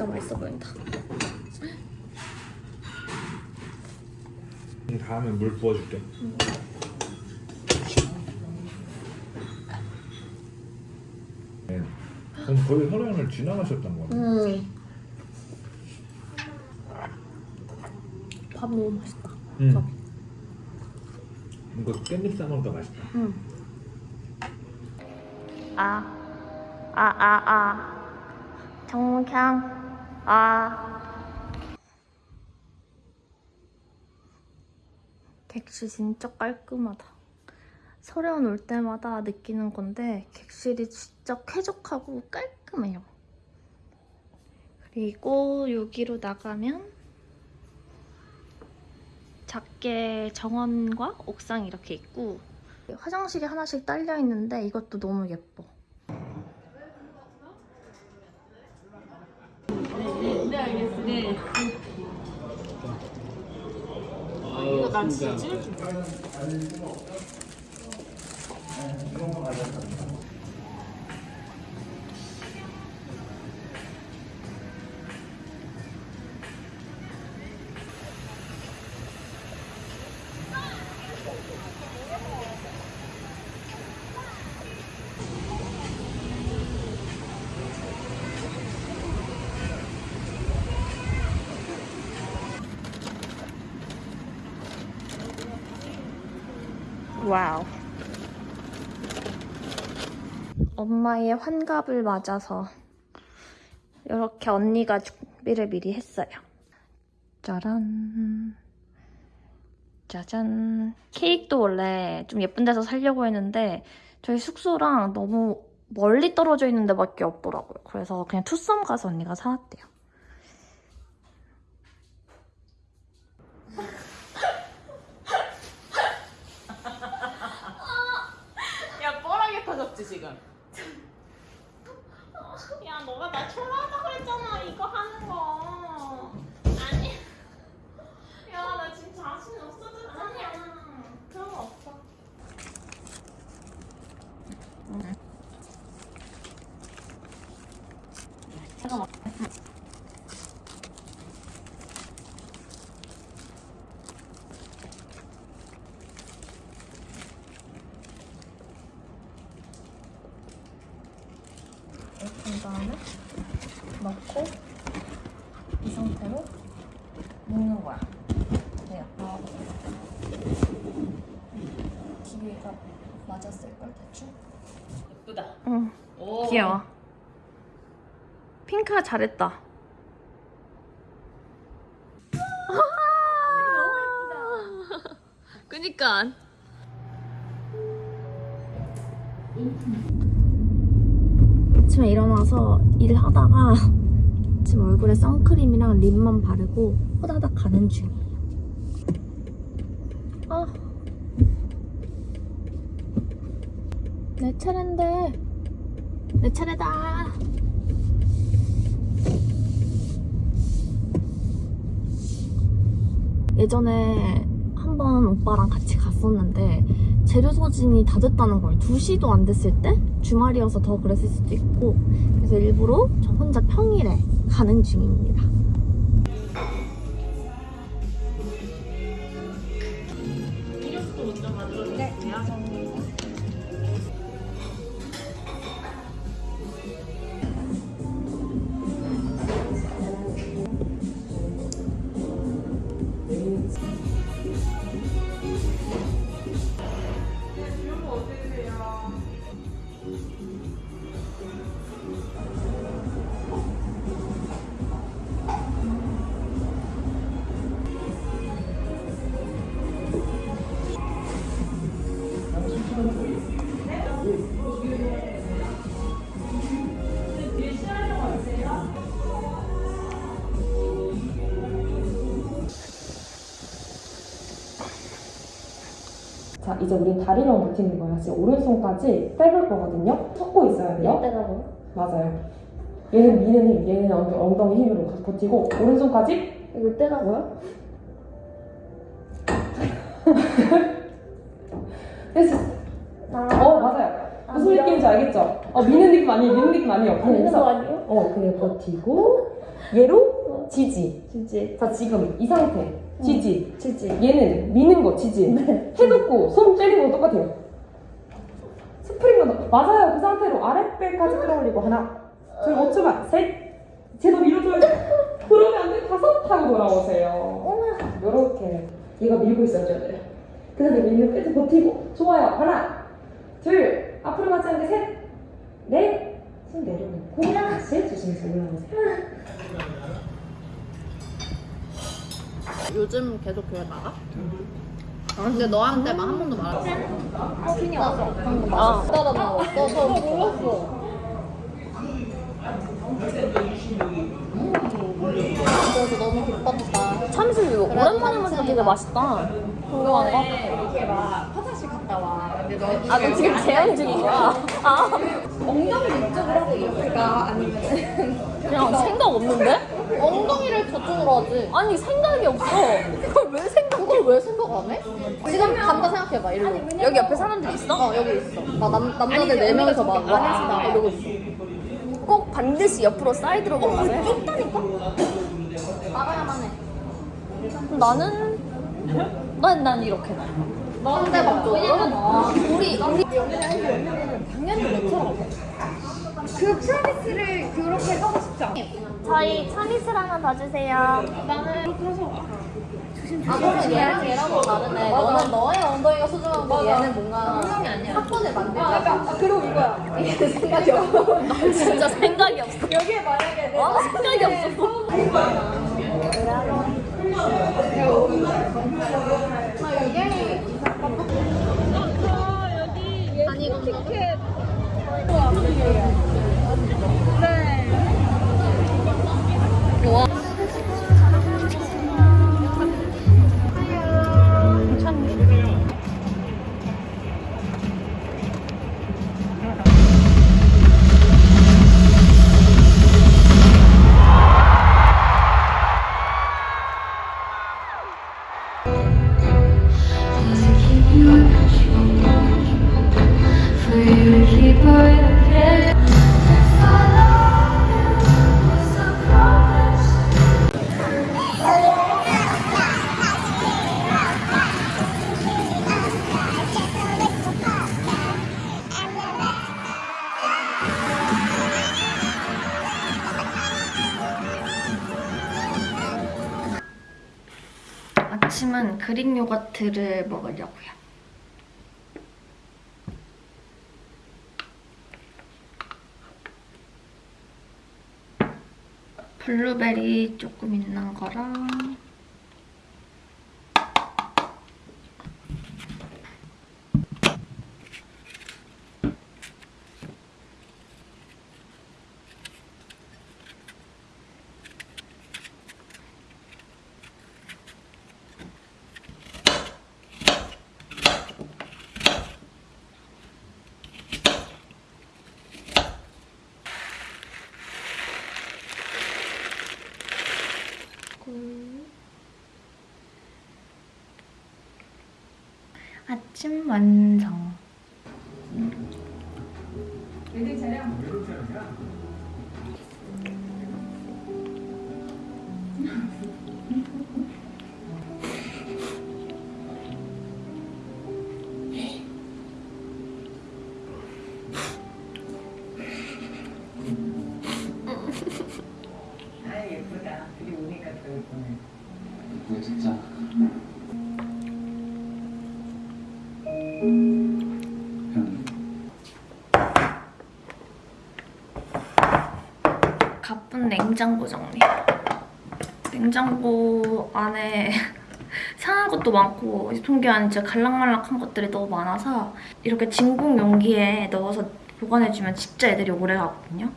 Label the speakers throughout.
Speaker 1: 진짜 맛있어 보인다.
Speaker 2: 음, 다음에 물 부어줄게. 네. 그럼 거의 혈연을 지나가셨던 거네.
Speaker 1: 음. 밥 너무 맛있다.
Speaker 2: 음.
Speaker 1: 밥.
Speaker 2: 이거 깻잎 싸먹으니까 맛있다.
Speaker 1: 응. 아, 아, 아, 아. 정향, 아. 객실 진짜 깔끔하다. 서려운 올 때마다 느끼는 건데 객실이 진짜 쾌적하고 깔끔해요. 그리고 여기로 나가면 작게 정원과 옥상이 이렇게 있고 화장실이 하나씩 딸려 있는데 이것도 너무 예뻐.
Speaker 2: 이거 난 치즈?
Speaker 1: Wow. 엄마의 환갑을 맞아서 이렇게 언니가 준비를 미리 했어요. 짜란. 짜잔. 케이크도 원래 좀 예쁜 데서 살려고 했는데 저희 숙소랑 너무 멀리 떨어져 있는 데밖에 없더라고요. 그래서 그냥 투썸 가서 언니가 사왔대요. Mm-hmm. 핑크가 잘했다. 그니까. 아침에 일어나서 일하다가 지금 얼굴에 선크림이랑 립만 바르고 호다닥 가는 중이에요. 아. 내 차례인데. 내 차례다. 예전에 한 번 오빠랑 같이 갔었는데 재료 소진이 다 됐다는 걸 2시도 안 됐을 때 주말이어서 더 그랬을 수도 있고 그래서 일부러 저 혼자 평일에 가는 중입니다.
Speaker 3: 이력도 먼저. 돼요?
Speaker 4: 자, 이제 우리 다리만 버티는 거예요. 지금 오른손까지 빼볼 거거든요. 섞고 있어야 돼요.
Speaker 1: 뭐?
Speaker 4: 맞아요. 얘는 미는 힘, 얘는 엉- 엉덩이 힘으로 버티고 오른손까지
Speaker 1: 이거 때라고요?
Speaker 4: 됐어. 어, 맞아요. 무슨 느낌인지 알겠죠? 어, 미는 느낌 아니에요. 미는 느낌 아니에요. 그냥
Speaker 1: 있는
Speaker 4: 해서
Speaker 1: 거 아니에요?
Speaker 4: 어, 그냥 버티고 얘로 지지.
Speaker 5: 진지.
Speaker 4: 자 지금 이 상태 지지.
Speaker 5: 지지.
Speaker 4: 얘는 미는 거 지지. 해놓고 손 때리는 거 똑같아요. 스프링도 맞아요. 그 상태로 아랫배까지 끌어올리고 하나, 둘, 5초만, 셋. 제도 밀어줘야죠. 그러면 안 돼. 다섯 하고 돌아오세요. 요렇게 얘가 밀고 있어줘야 돼요. 그 다음에 밀는 끝에 버티고 좋아요. 하나, 둘, 앞으로 가지 않게 셋, 넷. 손 내려놓고 다시 조심해서 올라오세요.
Speaker 5: 요즘 계속 교회 나가? 아, 근데 너한테만 한 번도 말하지 어, 핀이 왔어. 방금 아, 따라 나왔어. 저 몰랐어. 그래서 너무 기뻤다. 이거 오랜만에 먹으니까 되게 맛있다. 궁금한 거?
Speaker 3: 이렇게 막 화장실 갔다 와. 근데 너
Speaker 5: 아, 너 지금 재현 중인 거야? 아,
Speaker 3: 엉덩이를 이쪽으로 하고 이렇게 가 아니면
Speaker 5: 그냥 생각 없는데? 엉덩이를 저쪽으로 하지. 아니, 생각이 없어. 그걸 왜 생각, 그걸 왜 생각 안 해? 지금 간다 생각해봐, 이리로. 여기 옆에 사람들 있어? 어, 여기 있어. 막 남, 남자들 네명이서막 와, 이러고 있어. 꼭 반드시 옆으로 사이드로 가야 돼. 좁다니까? 나가야만 해. 나는, 난, 난 이렇게 나. 상대방 쪽으로? 우리, 우리. 당연히 내처럼
Speaker 3: 그 프라이스를 그렇게 하고 싶지 않아.
Speaker 5: 저희 차미스랑 한번 봐주세요.
Speaker 3: 나는 그래서
Speaker 5: 아, 너는 얘랑 얘랑 은 다르네. 너는 너의 엉덩이가 소중한 거 얘는 뭔가 사건을 만들고 아, 그리고 이거야. 이게 생각이 없어. 나 진짜 생각이 없어. 여기에 만약에 내가 생각이 없어. 아니 이거 티켓
Speaker 1: 요거트를 먹으려고요. 블루베리 조금 있는 거랑 아침 완성.
Speaker 6: 이
Speaker 1: 가쁜 냉장고 정리. 냉장고 안에 상한 것도 많고 유통기한 진짜 갈락말락한 것들이 너무 많아서 이렇게 진공 용기에 넣어서 보관해주면 진짜 애들이 오래 가거든요.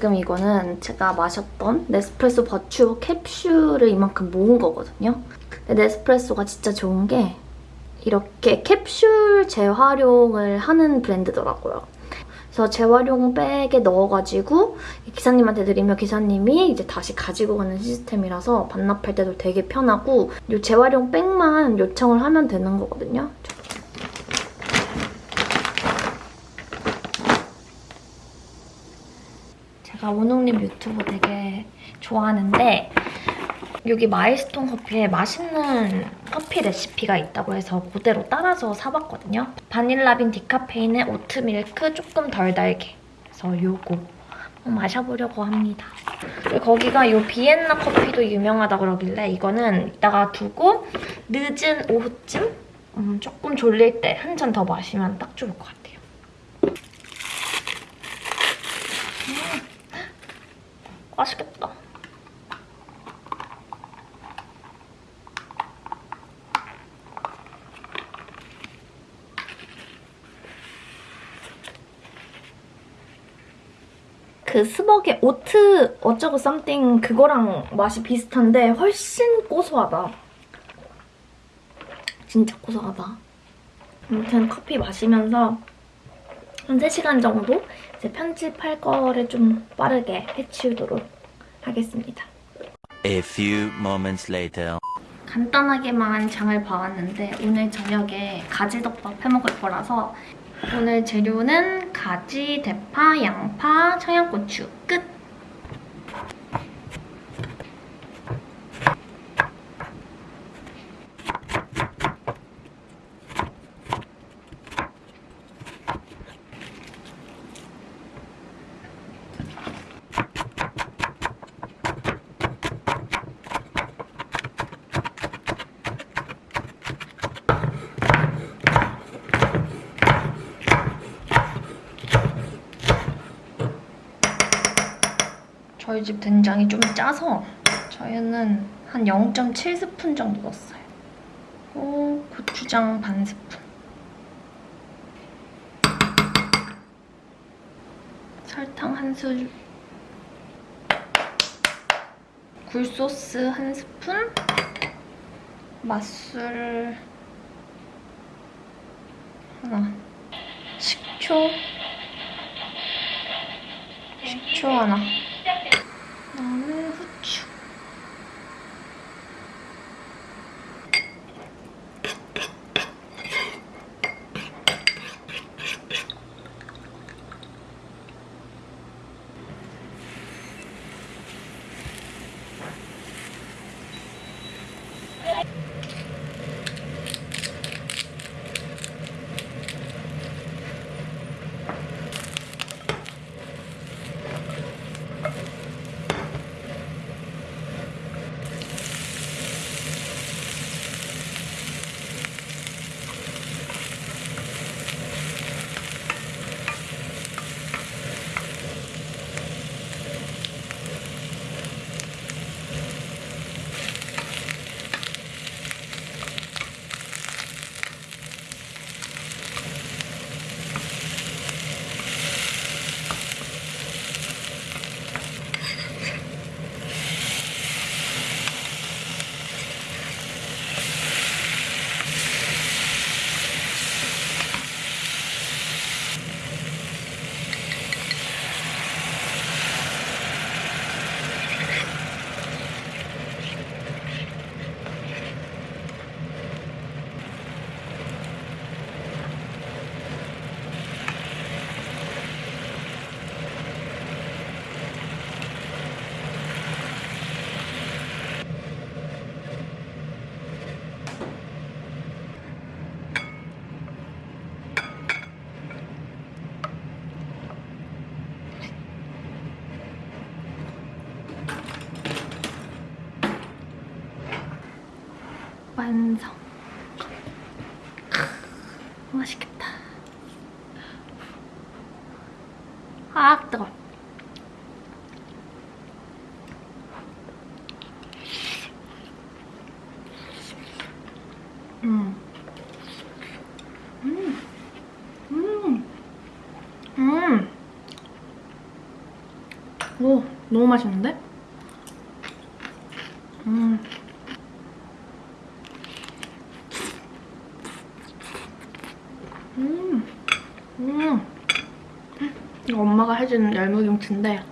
Speaker 1: 지금 이거는 제가 마셨던 네스프레소 버추 캡슐을 이만큼 모은 거거든요. 근데 네스프레소가 진짜 좋은 게 이렇게 캡슐 재활용을 하는 브랜드더라고요. 그래서 재활용 백에 넣어가지고 기사님한테 드리면 기사님이 이제 다시 가지고 가는 시스템이라서 반납할 때도 되게 편하고 이 재활용 백만 요청을 하면 되는 거거든요. 제가 원웅님 유튜브 되게 좋아하는데 여기 마일스톤 커피에 맛있는 커피 레시피가 있다고 해서 그대로 따라서 사봤거든요. 바닐라빈 디카페인에 오트밀크 조금 덜 달게. 그래서 요거 한번 마셔보려고 합니다. 거기가 요 비엔나 커피도 유명하다 그러길래 이거는 이따가 두고 늦은 오후쯤 음, 조금 졸릴 때 한 잔 더 마시면 딱 좋을 것 같아요. 음, 맛있겠다. 그 스벅의 오트 어쩌고 썸띵 그거랑 맛이 비슷한데 훨씬 고소하다. 진짜 고소하다. 아무튼 커피 마시면서 한 3시간 정도 이제 편집할 거를 좀 빠르게 해치우도록 하겠습니다.
Speaker 7: A few moments later.
Speaker 1: 간단하게만 장을 봐왔는데 오늘 저녁에 가지덮밥 해먹을 거라서 오늘 재료는 가지, 대파, 양파, 청양고추 끝! 저희 집 된장이 좀 짜서 저희는 한 0.7스푼 정도 넣었어요. 그리고 고추장 반 스푼. 설탕 한 술. 굴소스 한 스푼. 맛술 하나. 식초. 식초 하나. 완성. 크, 맛있겠다. 아, 뜨거. 음. 음. 음. 음. 너무 맛있는데? 음. 음. 음. 해준 열무김치인데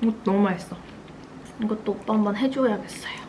Speaker 1: 이것도 너무 맛있어. 이것도 오빠 한번 해줘야겠어요.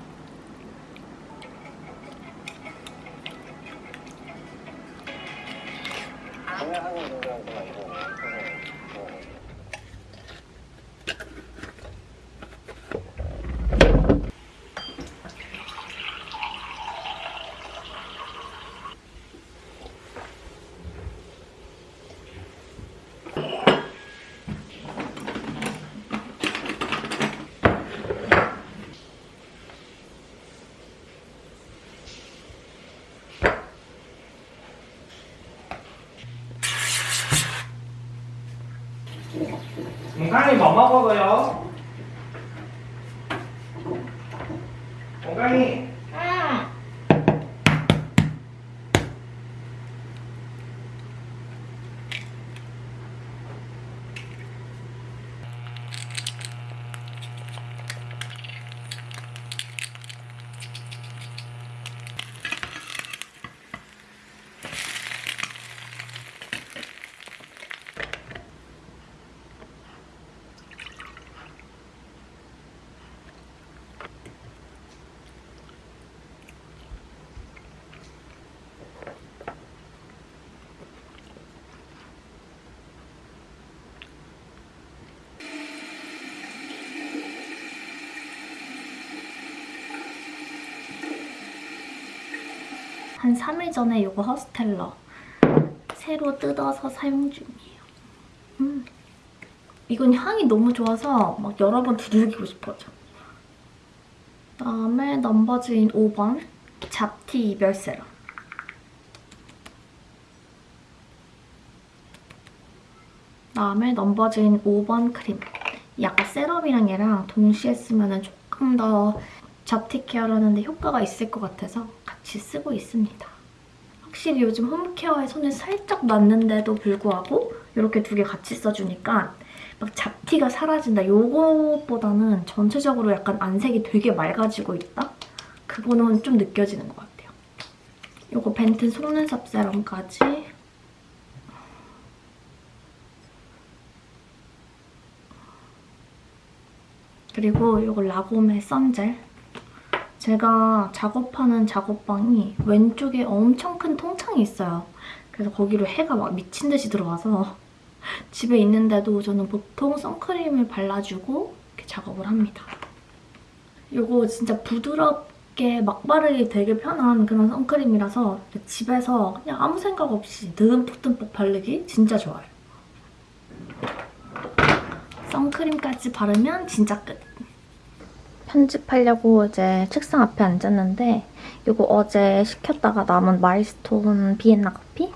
Speaker 8: 건강히 뭐 먹어요? 건강히
Speaker 1: 한 3일 전에 이거 허스텔러 새로 뜯어서 사용 중이에요. 음. 이건 향이 너무 좋아서 막 여러 번 두들기고 싶어져. 그다음에 넘버즈인 5번 잡티 이별 세럼. 그다음에 넘버즈인 5번 크림. 약간 세럼이랑 얘랑 동시에 쓰면 조금 더 잡티 케어를 하는데 효과가 있을 것 같아서 같이 쓰고 있습니다. 확실히 요즘 홈케어에 손을 살짝 놨는데도 불구하고 이렇게 두 개 같이 써주니까 막 잡티가 사라진다. 요것보다는 전체적으로 약간 안색이 되게 맑아지고 있다? 그거는 좀 느껴지는 것 같아요. 요거 벤튼 속눈썹 세럼까지 그리고 요거 라곰의 썬젤 제가 작업하는 작업방이 왼쪽에 엄청 큰 통창이 있어요. 그래서 거기로 해가 막 미친 듯이 들어와서 집에 있는데도 저는 보통 선크림을 발라주고 이렇게 작업을 합니다. 이거 진짜 부드럽게 막 바르기 되게 편한 그런 선크림이라서 집에서 그냥 아무 생각 없이 듬뿍듬뿍 바르기 진짜 좋아요. 선크림까지 바르면 진짜 끝. 편집하려고 이제 책상 앞에 앉았는데 이거 어제 시켰다가 남은 마일스톤 비엔나 커피?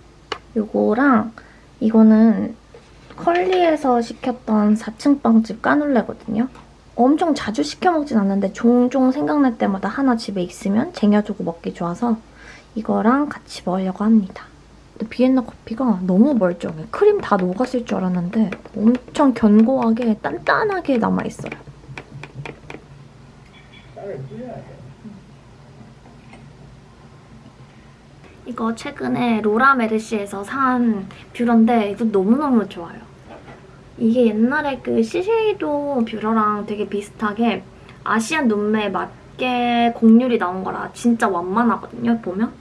Speaker 1: 이거랑 이거는 컬리에서 시켰던 4층 빵집 까눌레거든요. 엄청 자주 시켜 먹진 않는데 종종 생각날 때마다 하나 집에 있으면 쟁여두고 먹기 좋아서 이거랑 같이 먹으려고 합니다. 근데 비엔나 커피가 너무 멀쩡해. 크림 다 녹았을 줄 알았는데 엄청 견고하게 단단하게 남아있어요. 이거 최근에 로라 메르시에서 산 뷰러인데 이거 너무너무 좋아요. 이게 옛날에 그 시쉐이도 뷰러랑 되게 비슷하게 아시안 눈매에 맞게 곡률이 나온 거라 진짜 완만하거든요, 보면.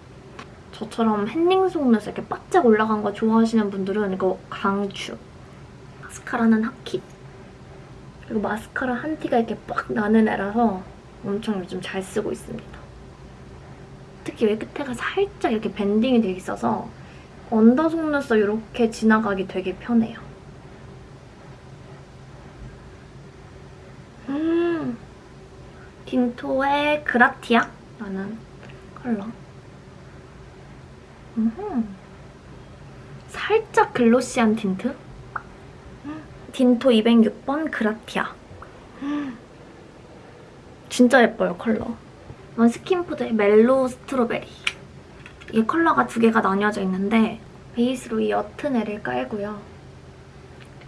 Speaker 1: 저처럼 햇닝 속눈썹 이렇게 바짝 올라간 거 좋아하시는 분들은 이거 강추. 마스카라는 핫킷. 그리고 마스카라 한 티가 이렇게 빡 나는 애라서 엄청 요즘 잘 쓰고 있습니다. 특히 여기 끝에가 살짝 이렇게 bending이 돼 있어서 under 속눈썹 이렇게 지나가기 되게 편해요. 음, 딘토의 그라티아라는 컬러. 음흠. 살짝 glossy한 틴트. 딘토 206번 그라티아. 음. 진짜 예뻐요, 컬러. 이건 스킨푸드의 Mellow Strawberry. 이 컬러가 두 개가 나뉘어져 있는데 베이스로 이 옅은 애를 깔고요.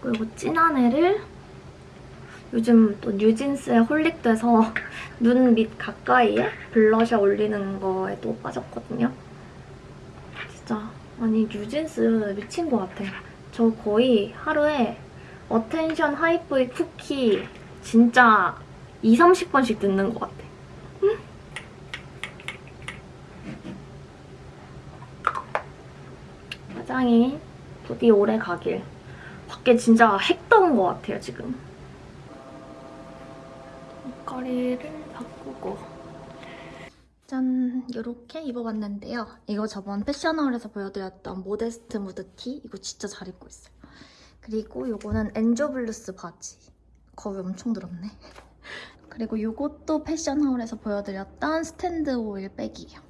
Speaker 1: 그리고 진한 애를 요즘 또 뉴진스에 holic돼서 눈 밑 가까이에 블러셔 올리는 거에 또 빠졌거든요. 진짜 아니 뉴진스 미친 것 같아. 저 거의 하루에 Attention Hype Boy Cookie 진짜 2, 30번씩 듣는 것 같아. 응? 화장이 부디 오래 가길. 밖에 진짜 핵 더운 것 같아요, 지금. 옷걸이를 바꾸고. 짠! 이렇게 입어봤는데요. 이거 저번 패션 haul에서 보여드렸던 모데스트 무드티. 이거 진짜 잘 입고 있어요. 그리고 요거는 엔조블루스 바지. 겁이 엄청 들었네. 그리고 요것도 패션 haul에서 보여드렸던 스탠드 오일 백이에요.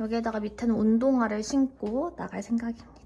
Speaker 1: 여기에다가 밑에는 운동화를 신고 나갈 생각입니다.